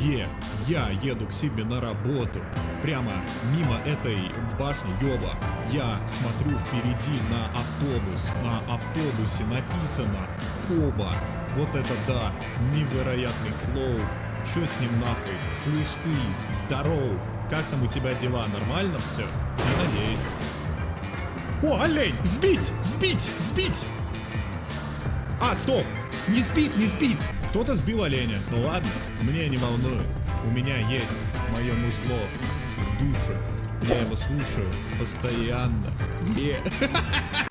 Е, я еду к себе на работу. Прямо мимо этой башни, ёба. Я смотрю впереди на автобус. На автобусе написано Хоба. Вот это да, невероятный флоу. Чё с ним нахуй? Слышь ты, здоров. Как там у тебя дела? Нормально все? Я надеюсь. О, олень! Сбить! Сбить! Сбить! А, стоп! Не спит, не спит! Кто-то сбил оленя. Ну ладно, мне не волнует. У меня есть мое мусло в душе. Я его слушаю постоянно. Е.